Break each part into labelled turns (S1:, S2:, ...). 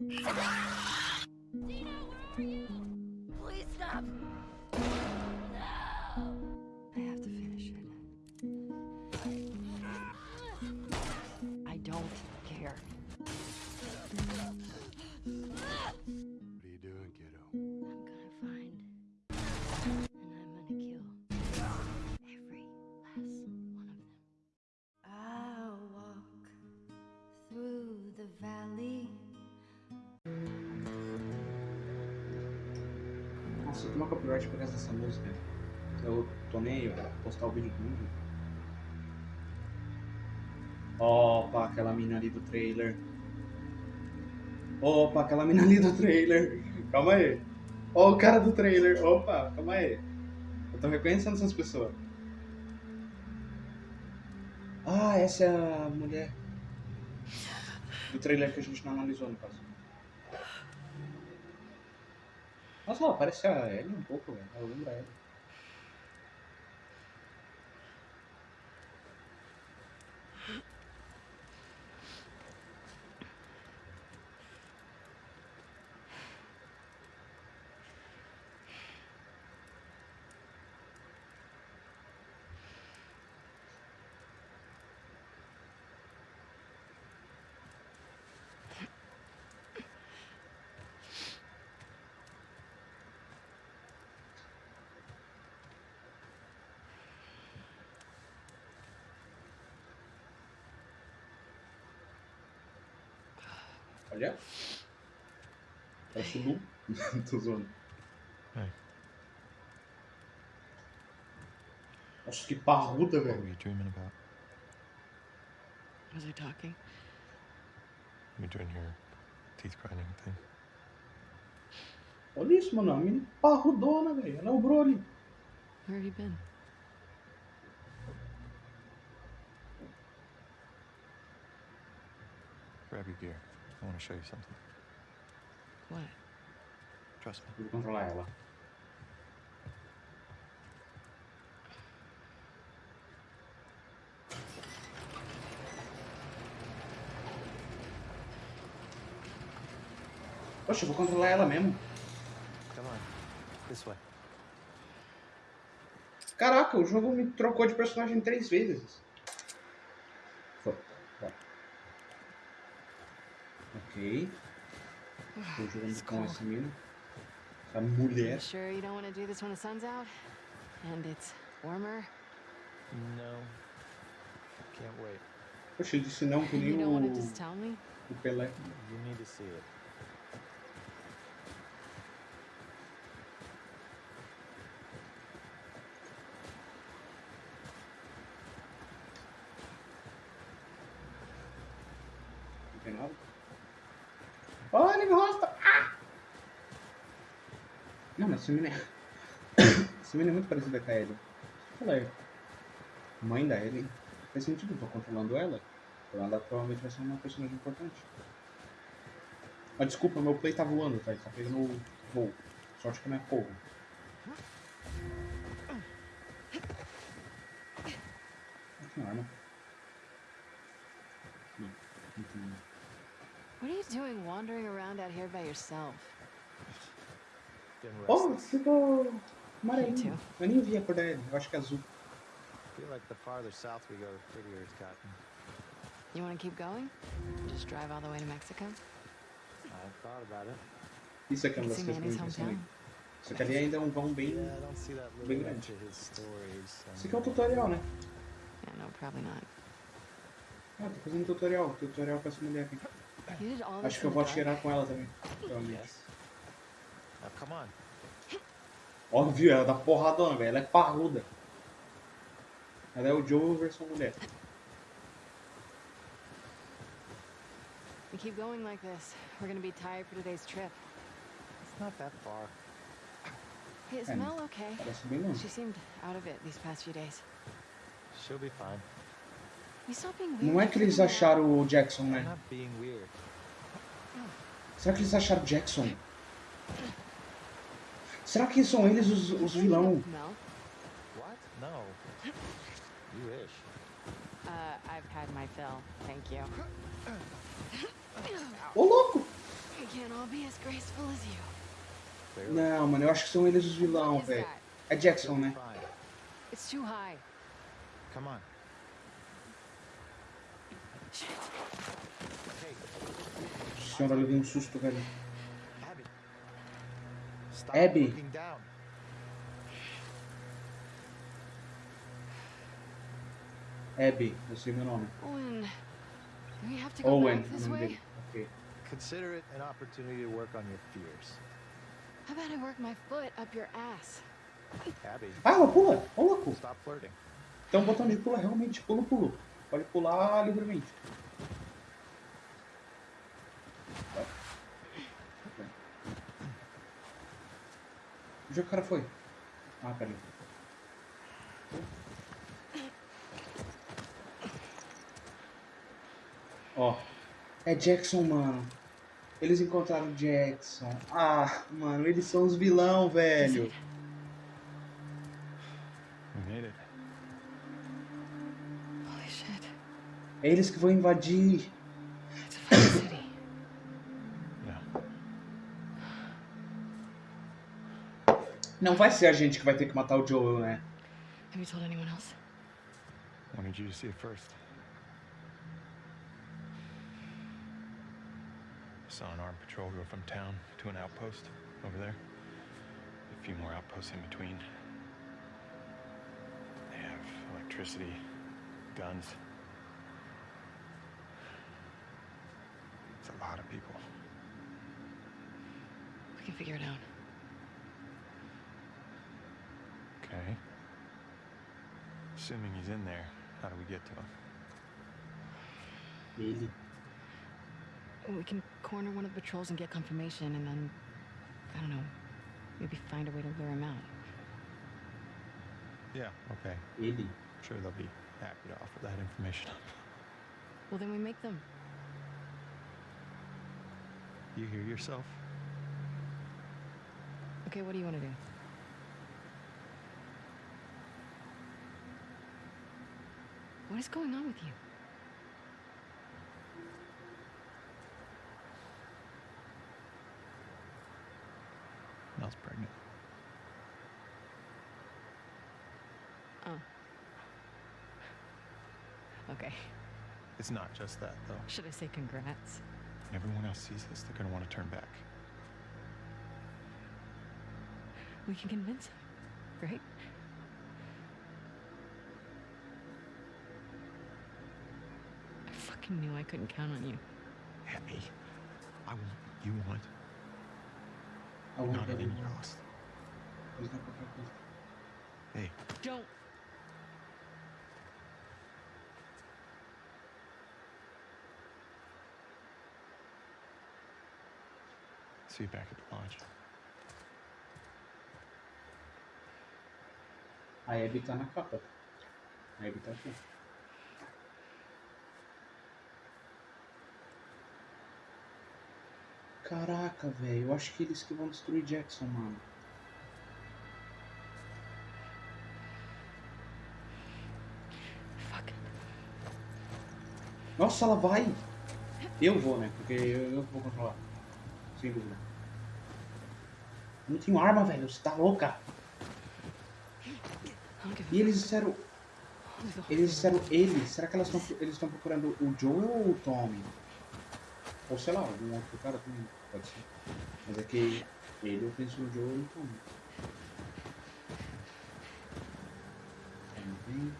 S1: Dina, where are you?
S2: Copyright por causa dessa música. Eu tomei pra postar o vídeo. Opa, aquela mina ali do trailer. Opa, aquela mina ali do trailer. Calma aí. Ó, o cara do trailer. Opa, calma aí. Eu tô reconhecendo essas pessoas. Ah, essa é a mulher do trailer que a gente não analisou no caso. Nossa, ela parece a Ellie um pouco, velho. Ela lembra a Ellie. Olha. Parece o Lu. Tô zoando.
S3: Hey.
S2: Nossa, que parruda,
S3: What were
S2: velho.
S3: you dreaming about?
S4: Was I talking?
S3: You doing your teeth grinding thing?
S2: Olha isso, mano. A menina parrudona, velho. Ela é o Broly.
S4: Where have you been?
S3: Grab your gear. I want to show you something.
S4: What?
S3: Trust me.
S2: Vou controlar ela. Poxa, eu vou controlar ela mesmo.
S3: Come on. This way.
S2: Caraca, o jogo me trocou de personagem três vezes. Ok. Tô jogando com essa mina. Essa mulher.
S4: You sure you don't want to do this when the sun's out? And it's warmer?
S3: No. Can't wait.
S2: Poxa, eu disse não que
S4: You
S2: nem
S4: don't want to
S2: o,
S4: just tell me?
S2: o Pelé.
S3: You need to see it.
S2: Não, essa mina é... é muito parecida com a Ellie. Ela é mãe da Ellie. Faz sentido, eu tô controlando ela. Então ela provavelmente vai ser uma personagem importante. Ah, desculpa, meu play tá voando, tá? Tá pegando o voo. Sorte que não é fogo. Ah, Tem arma. Não, não tem nada.
S4: What are you doing wandering around out here by yourself?
S2: Oh, ficou amarelinho. Eu nem vi a cor da Ellie, eu acho que é azul.
S3: feel like the farther south we go, the prettier it's gotten.
S4: You want to keep going? Just drive all the way to Mexico?
S3: I've thought about it.
S2: Isso aqui é uma
S4: See
S2: das coisas que impressiona.
S4: hometown?
S2: Só que ali ainda é um vão bem.
S3: His stories.
S2: Isso aqui é um tutorial, né?
S4: Yeah, no, probably not.
S2: Ah, tô fazendo tutorial. Tutorial pra essa mulher aqui. Acho que eu vou atirar com ela também. Provavelmente.
S3: Yes. Now come on.
S2: Óbvio, ela dá porradona, velho. Ela é parruda. Ela é o Joe versão mulher.
S4: We keep going like this. We're gonna be tired for today's trip.
S3: It's not that far.
S4: Hey, is Mel okay? She seemed out of it these past few days.
S3: She'll be fine.
S4: You stop being weird.
S2: Não é que eles acharam o Jackson, né?
S3: weird.
S2: Será que eles acharam o Jackson? Será que são eles os, os vilão?
S3: What? No. You wish.
S4: uh, I've had my fill. Thank you.
S2: Ô, louco! Não, mano, eu acho que são eles os vilão, velho. É Jackson, né?
S4: It's too high.
S5: Come on.
S2: Senhora, eu levei um susto, velho.
S5: Abby.
S2: Abby. eu sei meu nome.
S4: Owen.
S2: Owen,
S4: back
S2: o
S4: this
S2: nome
S4: way?
S2: dele. Ok.
S5: Consider it an opportunity to work on your fears.
S4: How about I work my foot up your ass?
S5: Abby,
S2: Ah, ela pula! Ô, louco!
S5: stop flirting.
S2: Tem um botão de pula realmente. Pula, pulo. Pode pular livremente. Onde o cara foi? Ah, peraí. Ó. É Jackson, mano. Eles encontraram Jackson. Ah, mano, eles são os vilão, velho. É eles que vão invadir. Não vai ser a gente que vai ter que matar o Joel, né?
S4: Have you told anyone else?
S3: Wanted you to see it first. I Saw an armed patrol go from town to an outpost over there. A few more outposts in between. They have electricity, guns. It's a lot of people.
S4: We can figure it out.
S3: Okay. Assuming he's in there, how do we get to him?
S2: Ele.
S4: We can corner one of the patrols and get confirmation, and then, I don't know, maybe find a way to lure him out.
S3: Yeah, okay.
S2: Ele.
S3: I'm sure they'll be happy to offer that information up.
S4: Well, then we make them.
S3: You hear yourself?
S4: Okay, what do you want to do? What is going on with you?
S3: Mel's pregnant.
S4: Oh. Okay.
S3: It's not just that, though.
S4: Should I say congrats?
S3: When everyone else sees this, they're gonna want to turn back.
S4: We can convince him, right? I fucking knew I couldn't count on you.
S3: Abby, I want what you want,
S2: A outra
S3: not at any
S2: dele.
S3: cost.
S2: Eles não qualquer coisa.
S3: Hey,
S4: Don't.
S3: see you back at the lodge.
S2: A Abby tá na capa. A Abby tá aqui. Caraca, velho. Eu acho que eles que vão destruir Jackson, mano.
S4: Fuck.
S2: Nossa, ela vai! Eu vou, né? Porque eu, eu vou controlar. Sem dúvida. Eu não tenho arma, velho. Você tá louca? E eles disseram. Eles disseram ele. Será que elas tão, eles estão procurando o Joel ou o Tommy? Ou sei lá, algum outro cara também. Pode ser. Mas é que ele eu penso no Joel e o Tommy. Também.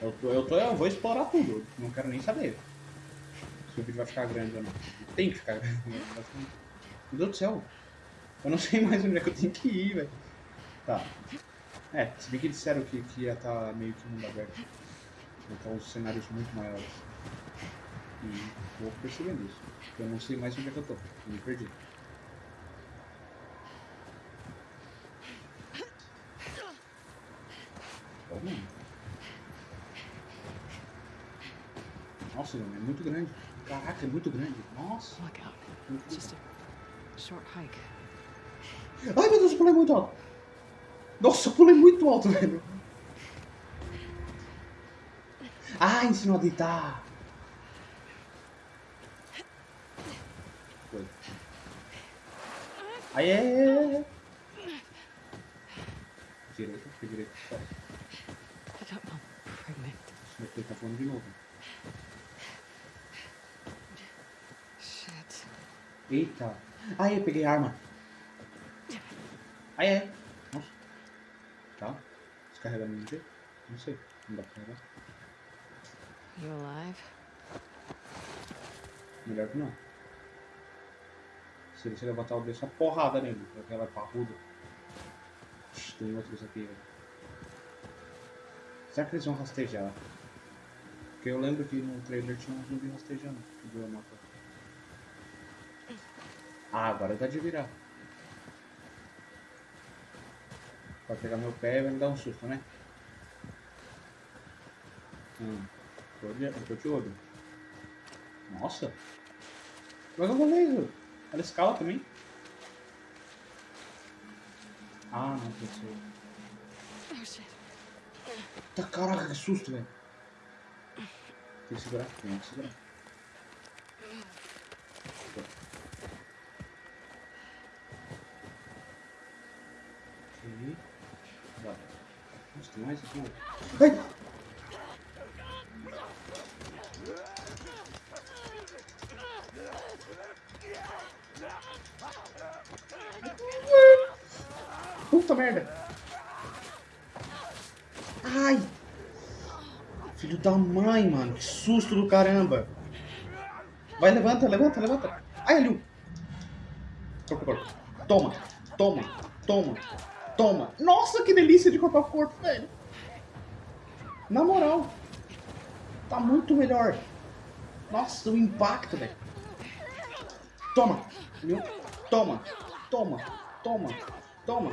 S2: Eu, tô, eu, tô, eu vou explorar tudo. Não quero nem saber. Se o vídeo vai ficar grande ou não. Tem que ficar grande. né? Meu Deus do céu. Eu não sei mais onde é que eu tenho que ir, velho. Tá. É, se bem que disseram que, que ia estar meio que mundo aberto. Então os cenários muito maiores. E vou percebendo isso. Eu não sei mais onde é que eu tô. Me perdi. Tá? Nossa, é muito grande. Caraca, é muito grande. Nossa. Ai meu Deus, eu pulei muito alto. Nossa, eu pulei muito alto, velho. Ah, ensinou a deitar. Foi. Aí é. Direita, fica direita. Só.
S4: I don't know. Pregnant.
S2: Senão ele tá falando de novo.
S4: Shit.
S2: Eita. Aí, eu peguei arma. Aí é. Nossa. Tá. Descarrega no jeito? Não sei. Não dá pra carregar.
S4: You alive?
S2: Melhor que não. Se você levantar o dedo, uma porrada nele. Porque ela é parruda. Tem outros aqui, velho. Será que eles vão rastejar? Porque eu lembro que no trailer tinha um zumbi rastejando. Ah, agora dá de virar. Vai pegar meu pé e vai me dar um susto, né? Hum. Tô de, olho. Nossa! Mas eu vou ler. Ela escala também. Ah, não, pensei.
S4: Oh shit.
S2: Tá, caraca, que susto, velho. Tem que segurar, tem que segurar. Tem mais aqui. Ai! Do caramba. Vai, levanta, levanta, levanta. Ai, Aliu. Corpo, corpo. Toma, toma, toma, toma. Nossa, que delícia de corpo a corpo, velho. Na moral. Tá muito melhor. Nossa, o impacto, velho. Toma, Aliu. Toma, toma, toma, toma.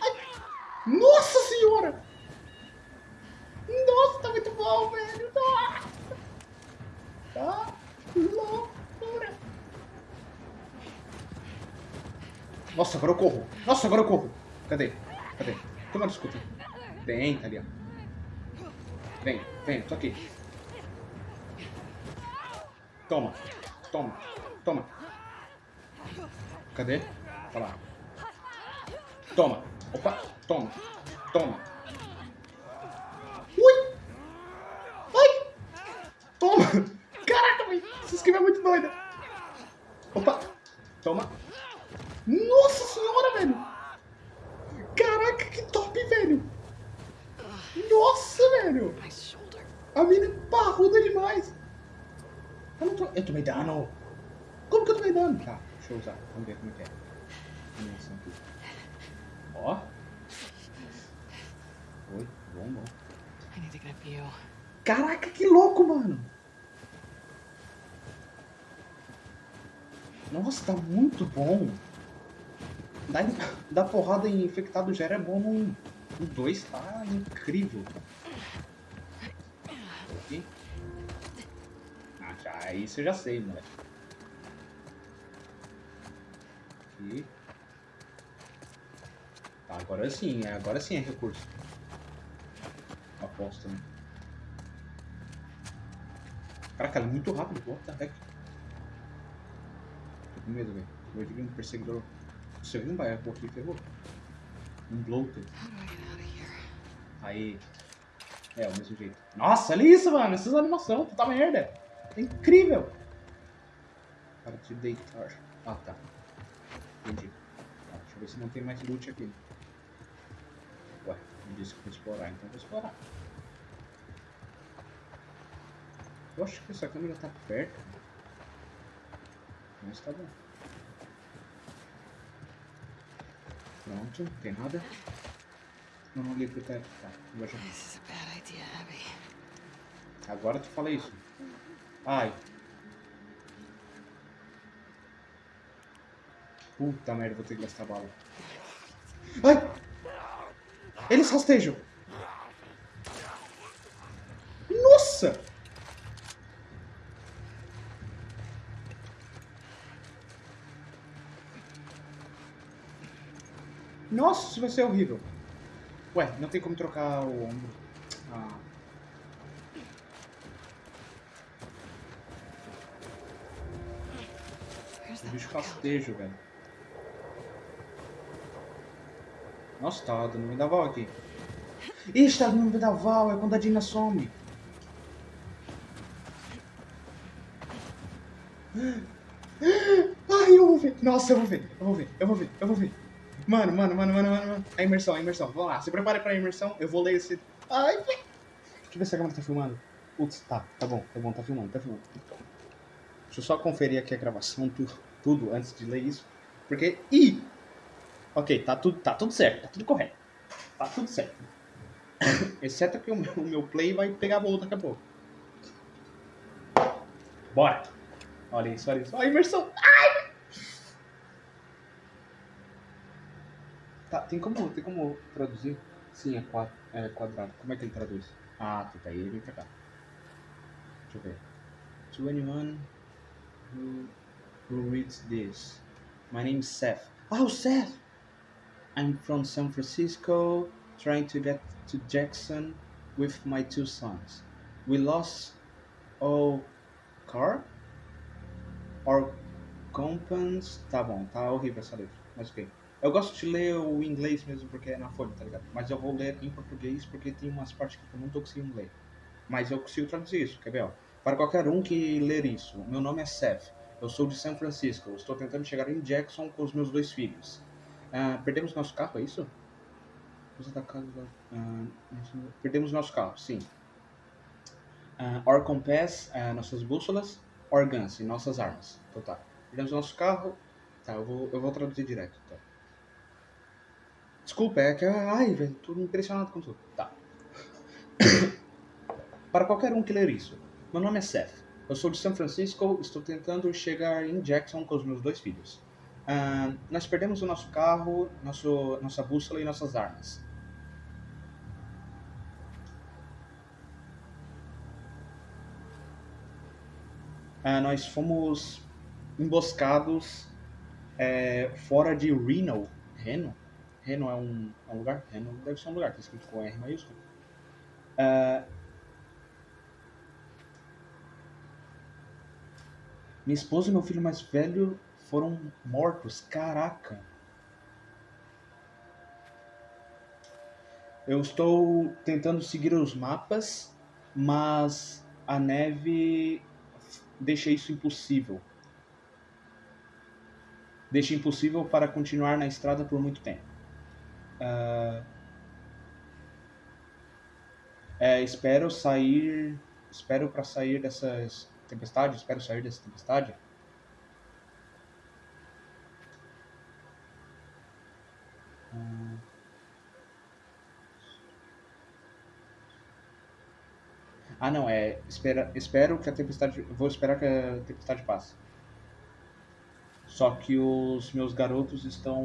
S2: Ai. Nossa senhora! Nossa, tá muito bom, velho. Nossa. Tá loucura. Nossa, agora eu corro. Nossa, agora eu corro. Cadê? Cadê? Toma desculpa. Vem, tá ali, ó. Vem, vem, tô aqui. Toma, toma, toma. Cadê? Olha lá. Toma. Opa, toma, toma. Ui! Ai! Toma! Velho! Essa skin é muito doida! Opa! Toma! Nossa senhora, velho! Caraca, que top, velho! Nossa, velho! A mina é parruda demais! Eu, não tô... eu tomei dano! Como que eu tomei dano? Tá, deixa eu usar. Vamos ver como é que é. Ó! Oi, bom, bom. Caraca, que louco, mano! Nossa, tá muito bom! Dar, dar porrada em infectado já era bom no 1. O 2 tá incrível. Aqui. Ah, já, isso eu já sei, moleque. Aqui. Tá, agora sim, é- agora sim é recurso. Aposto, né? Caraca, ela é muito rápido, what the heck? Com medo, velho. Medo de um perseguidor. Você viu um baiacu aqui, ferrou? Um
S4: here?
S2: Aí. É, o mesmo jeito. Nossa, olha isso, mano. Essas animações, puta merda. É incrível. Para te deitar. Ah, tá. Entendi. Tá, deixa eu ver se não tem mais loot aqui. Ué, não disse que eu vou explorar, então eu vou explorar. Eu acho que essa câmera tá perto. Mas tá bom. Pronto, não tem nada. Não, não ligo teto. Tá,
S4: idea, Abby.
S2: Agora tu fala isso. Ai. Puta merda, vou ter que gastar bala. Ai! Eles rastejam! Nossa! Nossa, isso vai ser horrível. Ué, não tem como trocar o ombro. Ah. O bicho rastejo, velho. Nossa, tá dando vendaval aqui. Ixi, tá dando vendaval, é quando a Dina some. Ai, eu vou ver. Nossa, eu vou ver, eu vou ver, eu vou ver, eu vou ver. Mano, mano, mano, mano, mano, mano. A imersão, a imersão. Vamos lá, se prepare pra imersão. Eu vou ler esse. Ai. Deixa eu ver se a câmera tá filmando. Putz, tá, tá bom, tá bom, tá filmando, tá filmando. Deixa eu só conferir aqui a gravação, tudo, tudo antes de ler isso. Porque. Ih! Ok, tá tudo, tá tudo certo, tá tudo correto. Tá tudo certo. Exceto que o meu, o meu play vai pegar voo daqui a pouco. Bora! Olha isso, olha isso. Olha a imersão! Ai! Tá, tem como, tem como traduzir? Sim, é, quadro, é quadrado. Como é que ele traduz? Ah, tá, tá aí, vem pra cá. Deixa eu ver. To anyone who, who reads this. My name is Seth. Oh, Seth! I'm from San Francisco, trying to get to Jackson with my two sons. We lost our car? Our compans. Tá bom, tá horrível essa letra, mas ok. Eu gosto de ler o inglês mesmo porque é na folha, tá ligado? Mas eu vou ler em português porque tem umas partes que eu não tô conseguindo ler. Mas eu consigo traduzir isso, quer ver? Para qualquer um que ler isso, meu nome é Seth. Eu sou de São Francisco. Eu estou tentando chegar em Jackson com os meus dois filhos. Ah, perdemos nosso carro, é isso? Da- ah, perdemos nosso carro, sim. Ah, our compass, ah, nossas bússolas. Our guns, nossas armas. Então tá. Perdemos nosso carro. Tá, eu vou, eu vou traduzir direto. Tá. Desculpa, é que. Ai, velho, tô impressionado com tudo. Tá. Para qualquer um que ler isso, meu nome é Seth. Eu sou de São Francisco, estou tentando chegar em Jackson com os meus dois filhos. Ah, nós perdemos o nosso carro, nosso, nossa bússola e nossas armas. Ah, nós fomos emboscados é, fora de Reno. Reno? Reno é um, é um lugar? Reno deve ser um lugar, tá escrito com R maiúsculo. Ah, minha esposa e meu filho mais velho foram mortos. Caraca! Eu estou tentando seguir os mapas, mas a neve deixa isso impossível. Deixa impossível para continuar na estrada por muito tempo. Ah, é, espero sair. Espero para sair dessas tempestade. Espero sair dessa tempestade. Ah, não, é. Espera, espero que a tempestade. Vou esperar que a tempestade passe. Só que os meus garotos estão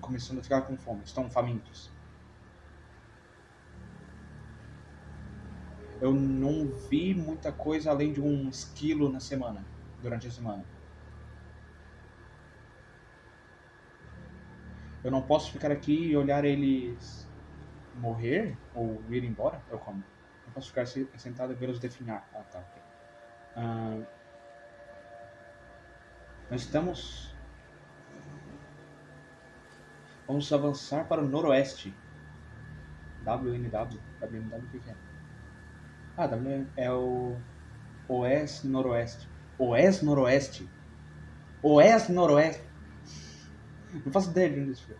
S2: começando a ficar com fome, estão famintos. Eu não vi muita coisa além de um esquilo na semana, durante a semana. Eu não posso ficar aqui e olhar eles morrer ou ir embora? Eu como? Não posso ficar se- sentado e vê-los definhar. Ah, tá. Ah, nós estamos. Vamos avançar para o noroeste. WNW. WNW o que é? Ah, W é o Oeste Noroeste. Oeste Noroeste. Oeste Noroeste. Não faço ideia de onde isso.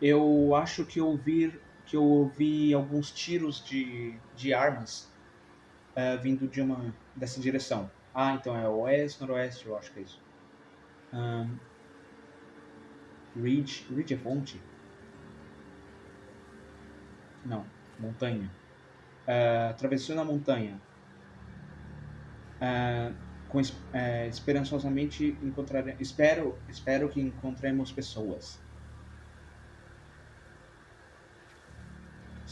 S2: Eu acho que eu ouvi, que eu ouvi alguns tiros de, de armas eh, vindo de uma dessa direção. Ah, então é oeste, noroeste, eu acho que é isso. Ahn, Ridge, Ridge é ponte? Não, montanha. Ah, atravessando a montanha. Ah, com, eh, esperançosamente encontrar, espero, espero que encontremos pessoas.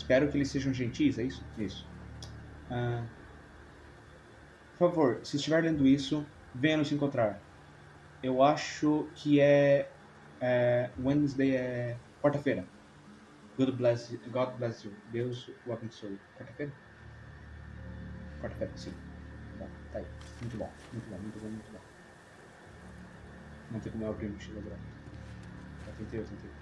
S2: Espero que eles sejam gentis, é isso? Isso. Ah, por favor, se estiver lendo isso, venha nos encontrar. Eu acho que é, é Wednesday é quarta-feira. God bless, you- God bless you. Deus o abençoe. Quarta-feira? Quarta-feira, sim. Bom, Tá aí. Muito bom, muito bom, muito bom, muito bom. Não tem como é o primo que chegou agora. Eu tentei, eu tentei.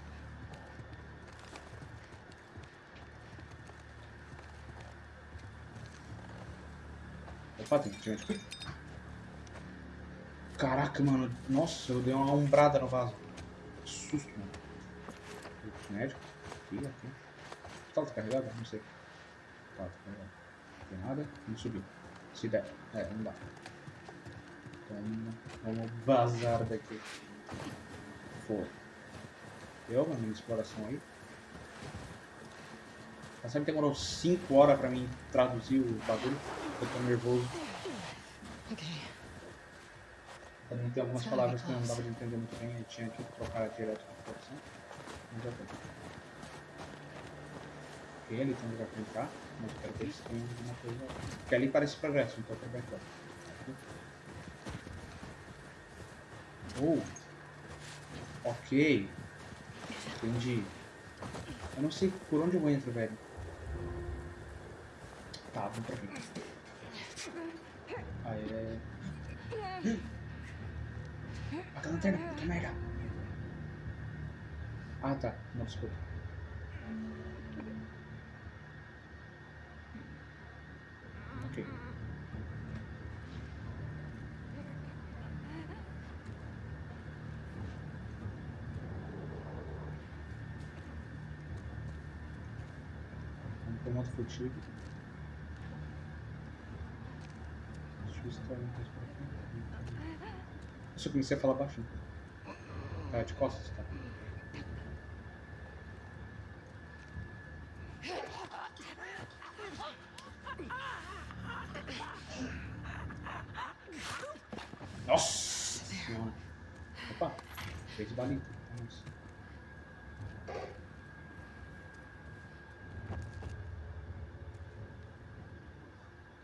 S2: Tem que aqui. Caraca, mano. Nossa, eu dei uma umbrada no vaso. Que susto, mano. Médico. Aqui, aqui. O tá carregado? Não sei. Tá, tá carregado. Não tem nada. Vamos subir. Se der. É, não dá. Então, vamos vazar daqui. Foi. Deu uma minha exploração aí. Sabe que demorou 5 horas pra mim traduzir o bagulho? Eu tô nervoso.
S4: Okay.
S2: Também tem algumas palavras que eu não dava de entender muito bem e tinha que trocar direto com a tradução. Mas já foi. Ok, ali tem um lugar pra entrar, mas eu quero ver se tem alguma coisa. Porque ali parece progresso, então eu quero ver. Oh! Ok. Entendi. Eu não sei por onde eu entro, velho. Tá, vamos pra frente. Aí é. A lanterna, puta merda. Ah tá, não desculpa. Ok. Vamos pro modo furtivo. Deixa eu ver se tem alguma coisa por aqui. Nossa, eu comecei a falar baixinho. Tá de costas, tá? Nossa senhora. Opa, fez balinha. Vamos.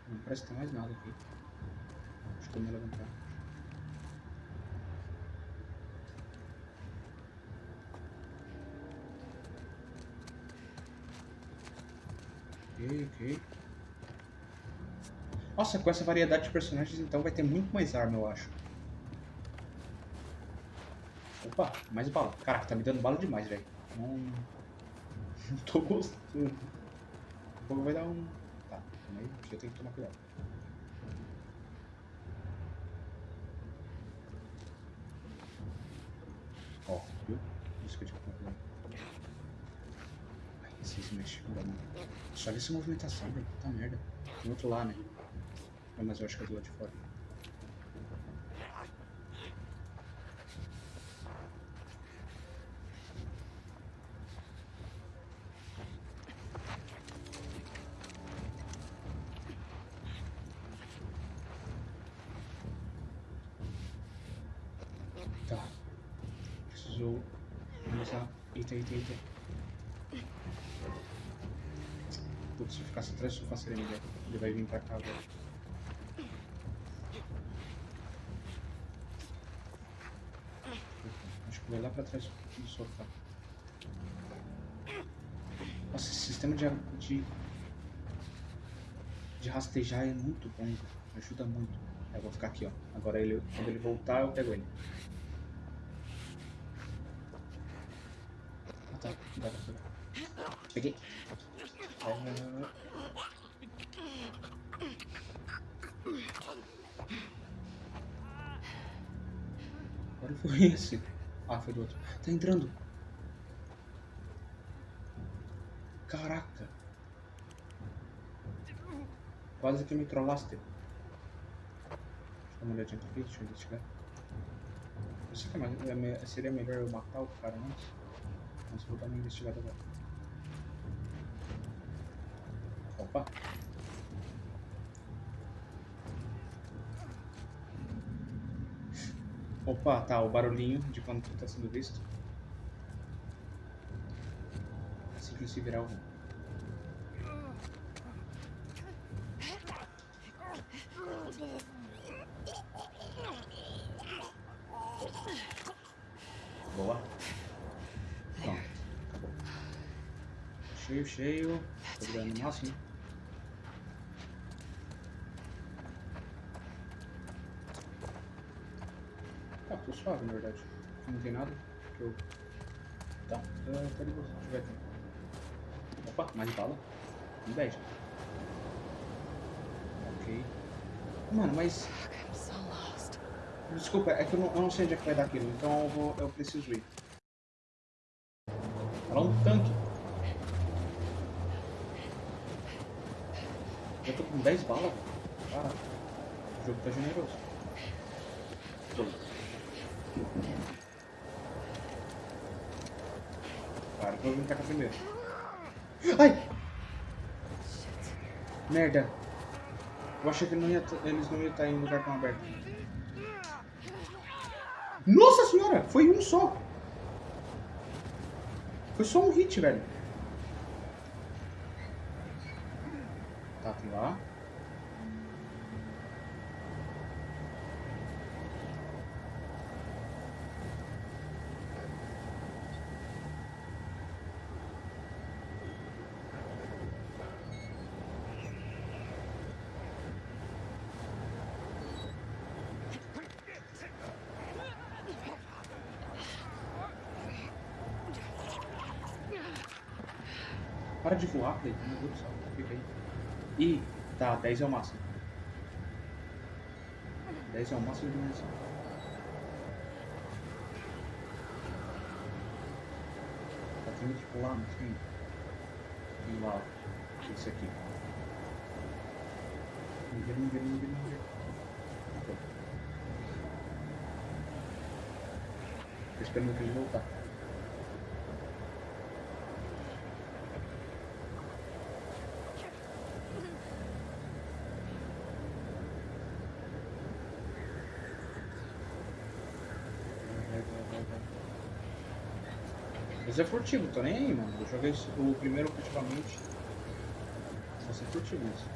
S2: Não parece que tem mais nada aqui. Acho que eu me levantar. Ok, ok. Nossa, com essa variedade de personagens, então vai ter muito mais arma, eu acho. Opa, mais bala. Caraca, tá me dando bala demais, velho. Não... Não tô gostando. O fogo vai dar um... Tá, calma aí. Eu tenho que tomar cuidado. Ó, viu? Isso que eu tinha que tomar cuidado. Ai, esses mexem com a mão. Só ver essa movimentação, velho. Puta merda. Tem outro lá, né? Não, mas eu acho que é do lado de fora. Tá. Preciso começar. Eita, eita, eita. Putz, se eu ficasse atrás do sofá seria melhor. Ele vai vir pra cá. Acho que vai lá pra trás do sofá. Nossa, esse sistema de, de, de rastejar é muito bom. Ajuda muito. Eu vou ficar aqui, ó. Agora ele, quando ele voltar, eu pego ele. Ah tá, dá pra pegar. Peguei. É... foi esse? Ah, foi do outro. Tá entrando. Caraca. Quase que me trollaste. Deixa eu dar uma olhadinha aqui, deixa eu investigar. Eu sei que é é seria melhor eu matar o cara antes. Mas vou dar uma investigada agora. Opa! Opa, tá, o barulhinho de quando tu tá sendo visto. Assim que ele se virar o Boa. Pronto. Cheio, cheio. Tô virando no máximo. Suave, na verdade. Não tem nada. que Eu... Tá, tá, tá de boa. Deixa eu ver. Opa, mais bala. Um 10. Ok. Mano, mas... Desculpa, é que eu não, eu não sei onde é que vai dar aquilo, então eu, vou, eu preciso ir. É um tanque. Eu tô com 10 balas. Caraca. O jogo tá generoso. Tô. Claro que eu pra cá primeiro. Ai! Merda. Eu achei que não ia, eles não iam estar em lugar tão aberto. Nossa senhora! Foi um só! Foi só um hit, velho. Tá, tem lá. Para de voar, Play. Meu Deus do céu. Fica aí. Ih, tá. 10 é o máximo. 10 é o máximo de munição. Tá tendo que pular, não tem? E lá. Esse aqui. Não vê, não vê, não vê, não. Ok. Tô esperando pra ele voltar. Vai, vai, vai, vai. Mas é furtivo, tô nem aí, mano. Eu joguei o primeiro furtivamente. Só ser furtivo isso.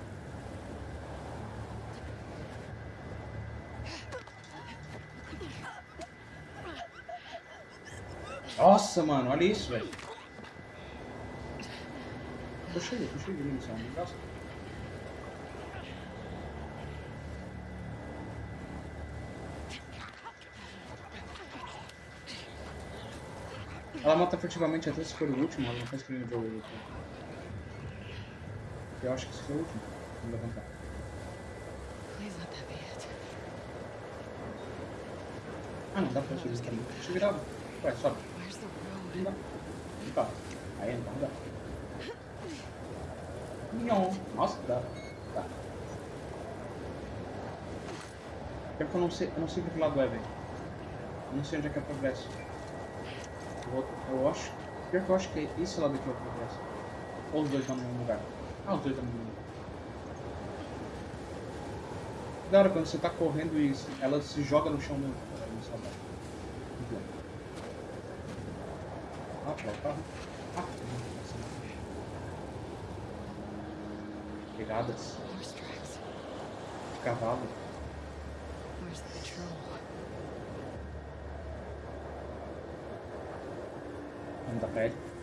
S2: Nossa, mano, olha isso, velho. Cheio, tô cheio de munição, não gasta. Ela mata furtivamente até se for o último, ela não tá escrevendo o jogo. Eu acho que esse foi o último. Vamos levantar. Ah, não dá pra subir aqui. Deixa eu virar. Ué, sobe. Não dá. Não dá. Aí não dá. Não. Nossa, dá. Tá. Pior que eu não sei, eu não sei pra que lado é, velho. Eu não sei onde é que é o progresso. Vou- eu acho. Pior que eu acho que é esse lado aqui é o progresso. Ou os dois estão no mesmo lugar. Ah, os dois estão no mesmo lugar. Da hora quando você tá correndo e ela se joga no chão mesmo. Ah, para o carro. Ah, nossa. Pegadas cavalo.
S4: Where's the patrol?
S2: Vamos dar pra ele.